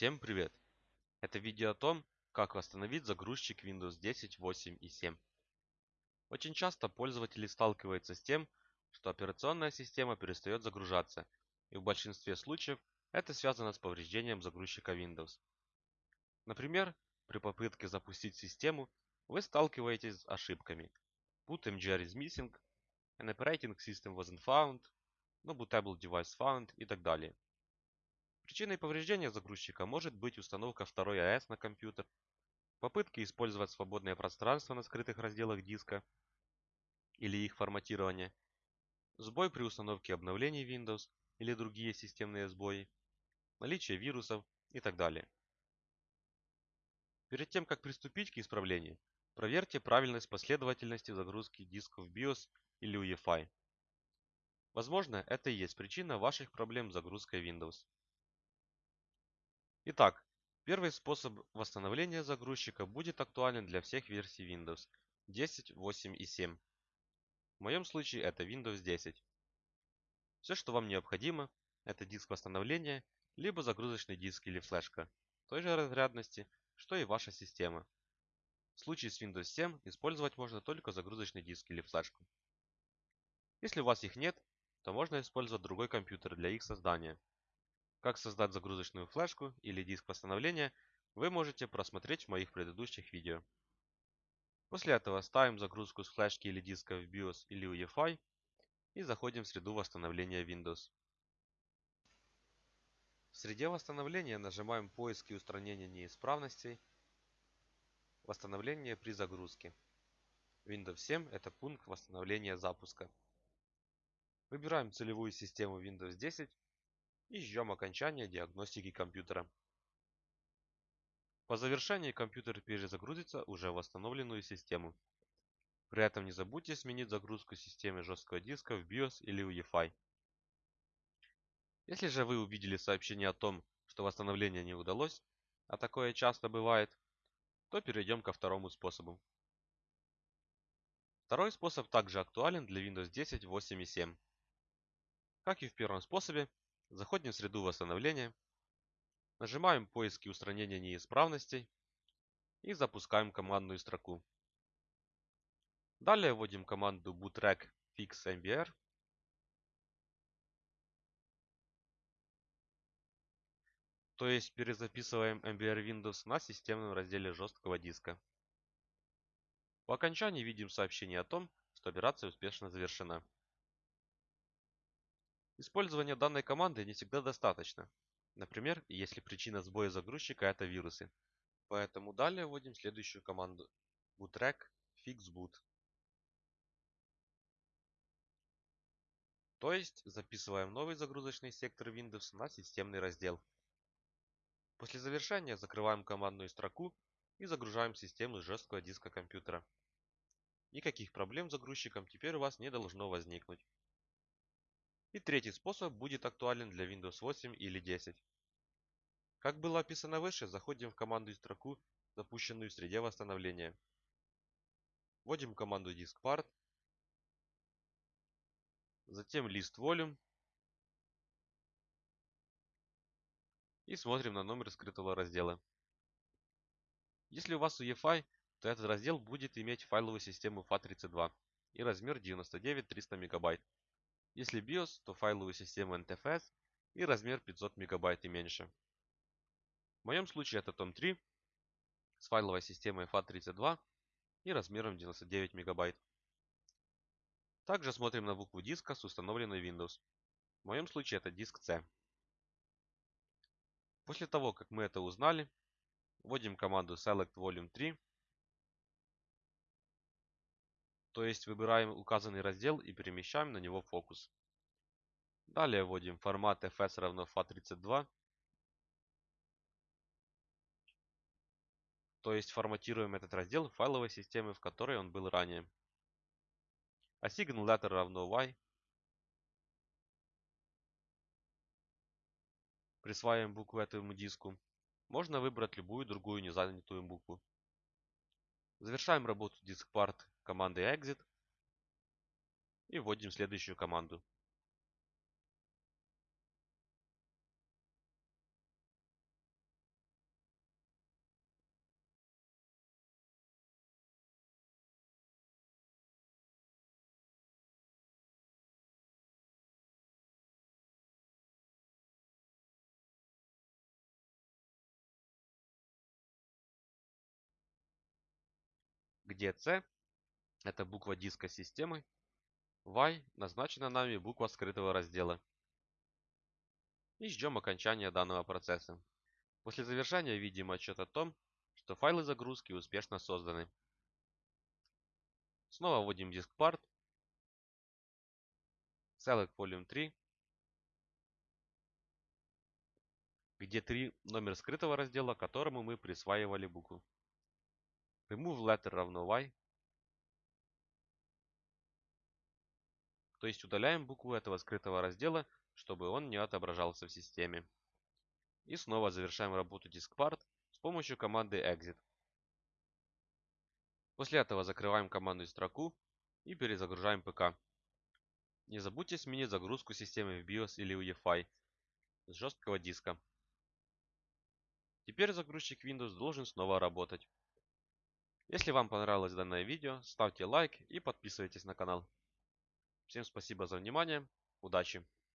Всем привет! Это видео о том, как восстановить загрузчик Windows 10, 8 и 7. Очень часто пользователи сталкиваются с тем, что операционная система перестает загружаться, и в большинстве случаев это связано с повреждением загрузчика Windows. Например, при попытке запустить систему вы сталкиваетесь с ошибками boot mgr is missing, an operating system wasn't found, no bootable device found и так далее. Причиной повреждения загрузчика может быть установка второй АЭС на компьютер, попытки использовать свободное пространство на скрытых разделах диска или их форматирование, сбой при установке обновлений Windows или другие системные сбои, наличие вирусов и так далее. Перед тем, как приступить к исправлению, проверьте правильность последовательности загрузки дисков BIOS или UEFI. Возможно, это и есть причина ваших проблем с загрузкой Windows. Итак, первый способ восстановления загрузчика будет актуален для всех версий Windows 10, 8 и 7. В моем случае это Windows 10. Все, что вам необходимо, это диск восстановления, либо загрузочный диск или флешка, той же разрядности, что и ваша система. В случае с Windows 7 использовать можно только загрузочный диск или флешку. Если у вас их нет, то можно использовать другой компьютер для их создания. Как создать загрузочную флешку или диск восстановления, вы можете просмотреть в моих предыдущих видео. После этого ставим загрузку с флешки или диска в BIOS или UEFI и заходим в среду восстановления Windows. В среде восстановления нажимаем поиск и устранение неисправностей, восстановление при загрузке. Windows 7 это пункт восстановления запуска. Выбираем целевую систему Windows 10 и ждем окончания диагностики компьютера. По завершении компьютер перезагрузится уже в восстановленную систему. При этом не забудьте сменить загрузку системы жесткого диска в BIOS или UEFI. Если же вы увидели сообщение о том, что восстановление не удалось, а такое часто бывает, то перейдем ко второму способу. Второй способ также актуален для Windows 10, 8 и 7. Как и в первом способе, Заходим в среду восстановления, нажимаем поиск и устранение неисправностей и запускаем командную строку. Далее вводим команду bootrec fix mbr то есть перезаписываем MBR Windows на системном разделе жесткого диска. По окончании видим сообщение о том, что операция успешно завершена. Использование данной команды не всегда достаточно. Например, если причина сбоя загрузчика это вирусы. Поэтому далее вводим следующую команду bootrec fixboot. То есть записываем новый загрузочный сектор Windows на системный раздел. После завершения закрываем командную строку и загружаем систему с жесткого диска компьютера. Никаких проблем с загрузчиком теперь у вас не должно возникнуть. И третий способ будет актуален для Windows 8 или 10. Как было описано выше, заходим в команду и строку, запущенную в среде восстановления. Вводим команду diskpart, затем list volume и смотрим на номер скрытого раздела. Если у вас UEFI, то этот раздел будет иметь файловую систему FAT32 и размер 99-300 мегабайт. Если BIOS, то файловую систему NTFS и размер 500 МБ и меньше. В моем случае это том 3 с файловой системой FAT32 и размером 99 МБ. Также смотрим на букву диска с установленной Windows. В моем случае это диск C. После того, как мы это узнали, вводим команду select volume 3 то есть выбираем указанный раздел и перемещаем на него фокус. Далее вводим формат fs равно fa32, то есть форматируем этот раздел файловой системы, в которой он был ранее. Assign letter равно y. Присваиваем букву этому диску. Можно выбрать любую другую незанятую букву. Завершаем работу diskpart командой exit и вводим следующую команду. Где C – это буква диска системы, Y – назначена нами буква скрытого раздела. И ждем окончания данного процесса. После завершения видим отчет о том, что файлы загрузки успешно созданы. Снова вводим диск part, select volume 3, где 3 номер скрытого раздела, которому мы присваивали букву. Remove letter равно y, то есть удаляем букву этого скрытого раздела, чтобы он не отображался в системе. И снова завершаем работу diskpart с помощью команды exit. После этого закрываем командную строку и перезагружаем ПК. Не забудьте сменить загрузку системы в BIOS или UEFI с жесткого диска. Теперь загрузчик Windows должен снова работать. Если вам понравилось данное видео, ставьте лайк и подписывайтесь на канал. Всем спасибо за внимание. Удачи!